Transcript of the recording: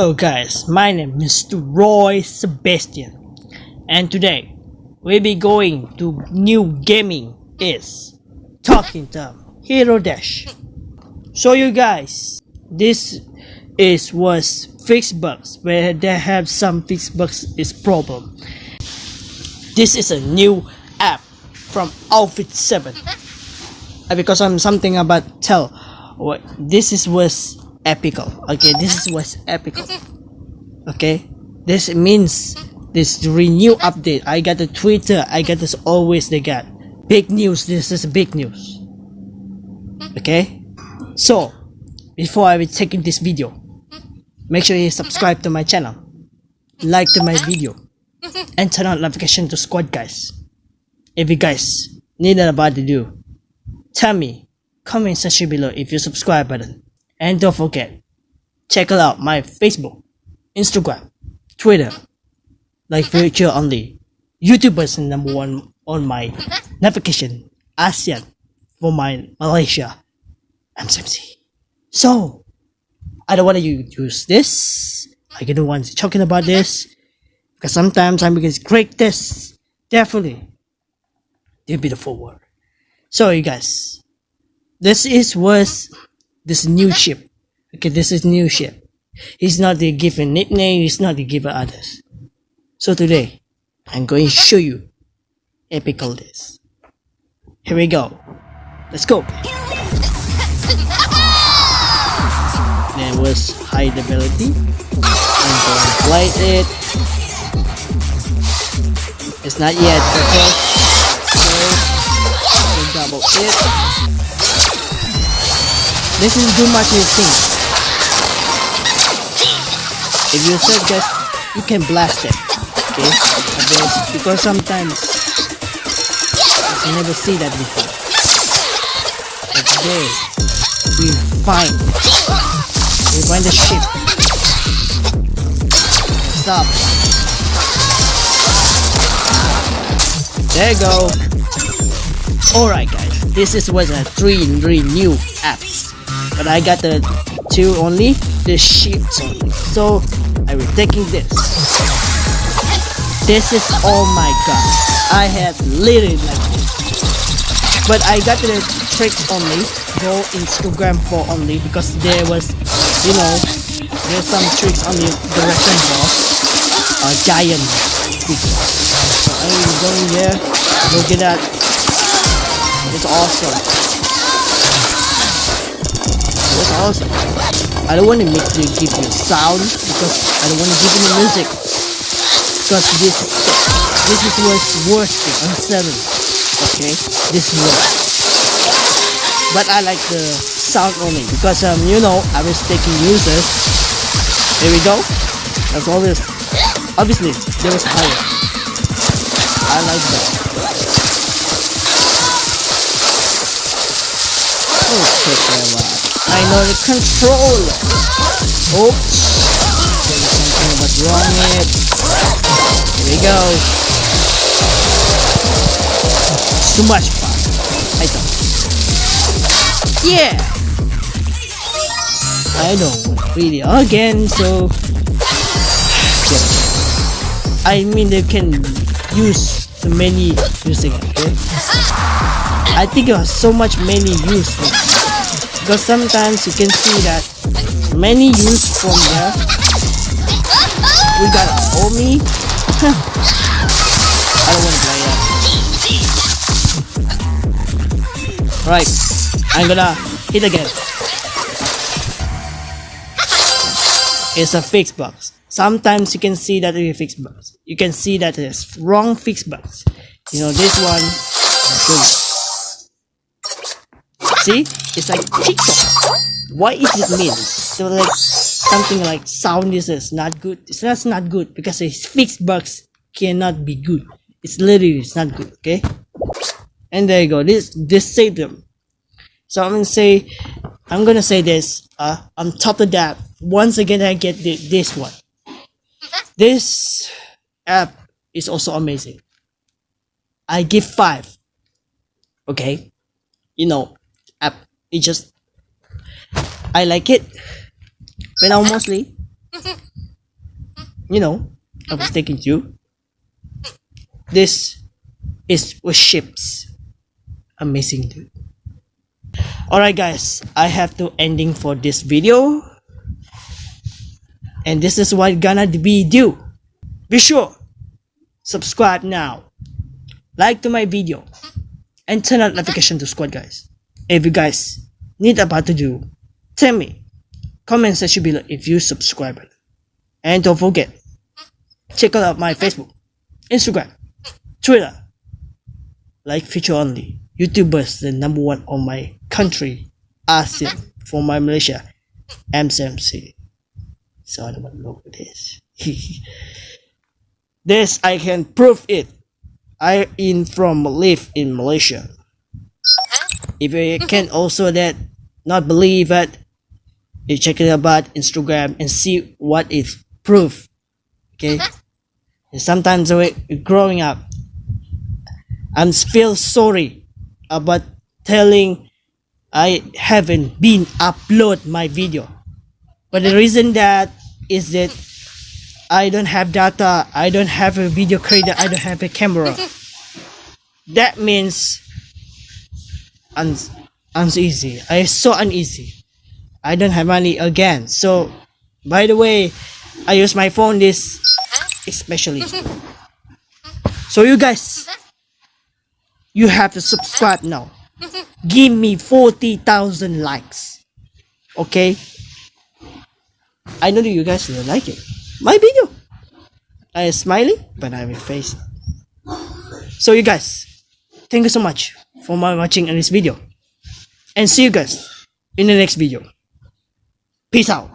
Hello guys, my name is. Roy Sebastian and today we'll be going to new gaming is Talking Tom Hero Dash. So you guys, this is was fixed bugs where they have some fixed bugs is problem. This is a new app from Outfit 7 uh, because I'm something about tell what this is was epical. Okay this is what's epical. Okay? This means this renew update. I got the twitter. I got this always they got. Big news. This is big news. Okay? So before i will taking this video make sure you subscribe to my channel. Like to my video. And turn on notification to squad guys. If you guys need about to do tell me. Comment section below if you subscribe button and don't forget, check out my Facebook, Instagram, Twitter, like virtual only. YouTube is number one on my navigation, ASEAN, for my Malaysia, MCMC. So, I don't want to use this. I don't want to talking about this because sometimes I'm to great this. Definitely, there'll be the forward. So, you guys, this is was this new ship. Okay, this is new ship. He's not the given nickname, he's not the given others. So today, I'm going to show you epical this. Here we go. Let's go. There was high ability. I'm going to light it. It's not yet, okay? So, double it. This is too much you think. If you said just you can blast it. Okay? Because, because sometimes I never see that before. But today we find we find the ship. Stop. There you go. Alright guys, this is was a three three new apps but I got the two only, the sheets only. So I will taking this. This is oh my god. I have literally like this. But I got the tricks only, go Instagram for only because there was you know there's some tricks on the direction boss. A giant So I'm going there. Look at that. It's awesome. That's awesome. I don't want to make you give you sound because I don't want to give you music. Because this this is what's worst thing on seven. Okay, this is worst. But I like the sound only because um you know I was taking users. Here we go. That's always obviously there was higher. I like that. Oh, check that out. I know the controller. Oops. Oh. There's something was wrong it. Here we go. It's too much fun. I thought. Yeah. I know. Really again. So. Yeah. I mean they can use the many using it. Okay? I think it was so much many use because sometimes you can see that many use from there we got Omi I don't want to play that. Right I'm gonna hit again. It's a fixed box. Sometimes you can see that it's a fixed box. You can see that it's wrong fixed box. You know this one See? It's like TikTok. What is it mean? So like something like sound is not good. It's not, not good because it's fixed bugs cannot be good. It's literally it's not good, okay? And there you go. This this saved them. So I'm gonna say I'm gonna say this. Uh on top of that, once again I get the, this one. This app is also amazing. I give five. Okay? You know. It just I like it. But now mostly You know, I was taking you. This is with ships. Amazing dude. Alright guys, I have to ending for this video. And this is what gonna be do. Be sure, subscribe now, like to my video, and turn on notification to squad guys. If you guys need about to do, tell me. Comment section below if you subscribe. And don't forget, check out my Facebook, Instagram, Twitter, like feature only. YouTubers the number one on my country, ASEAN, for my Malaysia, MCMC. So I don't look at this. this I can prove it. I in from live in Malaysia. If you can also that not believe it, you check it about Instagram and see what is proof. Okay. Uh-huh. And sometimes we growing up, I'm feel sorry about telling I haven't been upload my video. But the reason that is that I don't have data, I don't have a video creator, I don't have a camera. That means un uneasy. I so uneasy. I don't have money again. So by the way, I use my phone this especially. So you guys you have to subscribe now. Give me 40,000 likes. Okay? I know that you guys will like it. My video. I am smiling, but I'm face. So you guys, thank you so much for watching in this video. And see you guys in the next video. Peace out.